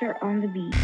On the Beat.